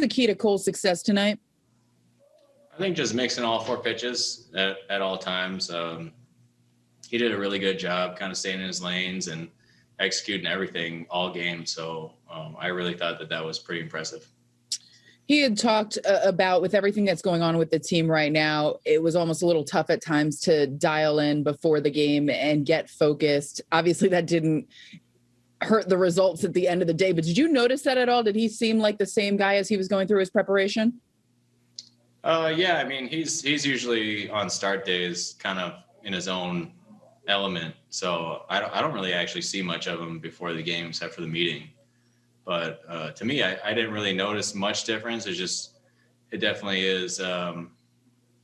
the key to Cole's success tonight? I think just mixing all four pitches at, at all times. Um, he did a really good job kind of staying in his lanes and executing everything all game. So um, I really thought that that was pretty impressive. He had talked uh, about with everything that's going on with the team right now, it was almost a little tough at times to dial in before the game and get focused. Obviously, that didn't hurt the results at the end of the day, but did you notice that at all? Did he seem like the same guy as he was going through his preparation? Uh, yeah, I mean, he's he's usually on start days, kind of in his own element. So I don't I don't really actually see much of him before the game, except for the meeting. But uh, to me, I, I didn't really notice much difference. It's just it definitely is, um,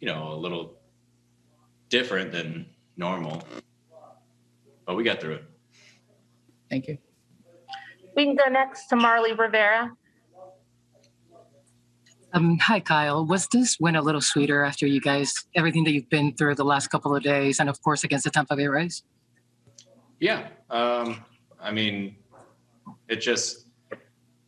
you know, a little different than normal. But we got through it. Thank you. We can go next to Marly Rivera. Um, hi, Kyle. Was this win a little sweeter after you guys, everything that you've been through the last couple of days, and of course against the Tampa Bay Rays? Yeah. Um, I mean, it just,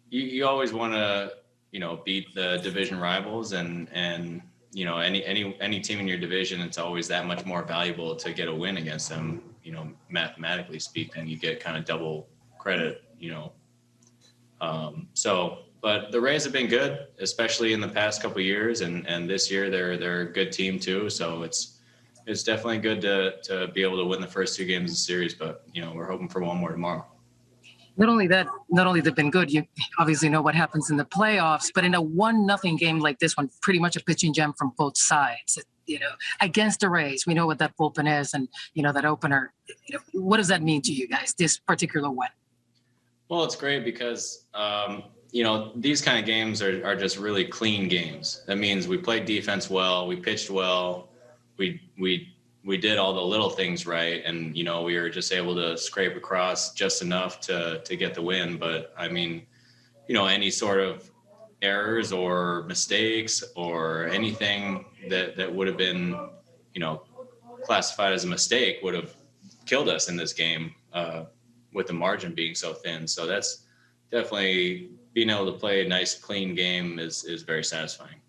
you, you always want to, you know, beat the division rivals and, and, you know, any, any, any team in your division, it's always that much more valuable to get a win against them. You know, mathematically speaking, you get kind of double credit, you know. Um, so, but the Rays have been good, especially in the past couple years, and and this year they're they're a good team too. So it's it's definitely good to to be able to win the first two games of the series. But you know we're hoping for one more tomorrow. Not only that, not only they've been good. You obviously know what happens in the playoffs, but in a one nothing game like this one, pretty much a pitching gem from both sides. You know, against the Rays, we know what that bullpen is, and you know that opener. You know, what does that mean to you guys? This particular win. Well, it's great because um, you know, these kind of games are, are just really clean games. That means we played defense well, we pitched well, we we we did all the little things right, and you know, we were just able to scrape across just enough to to get the win. But I mean, you know, any sort of errors or mistakes or anything that that would have been, you know, classified as a mistake would have killed us in this game uh, with the margin being so thin. So that's definitely being able to play a nice, clean game is is very satisfying.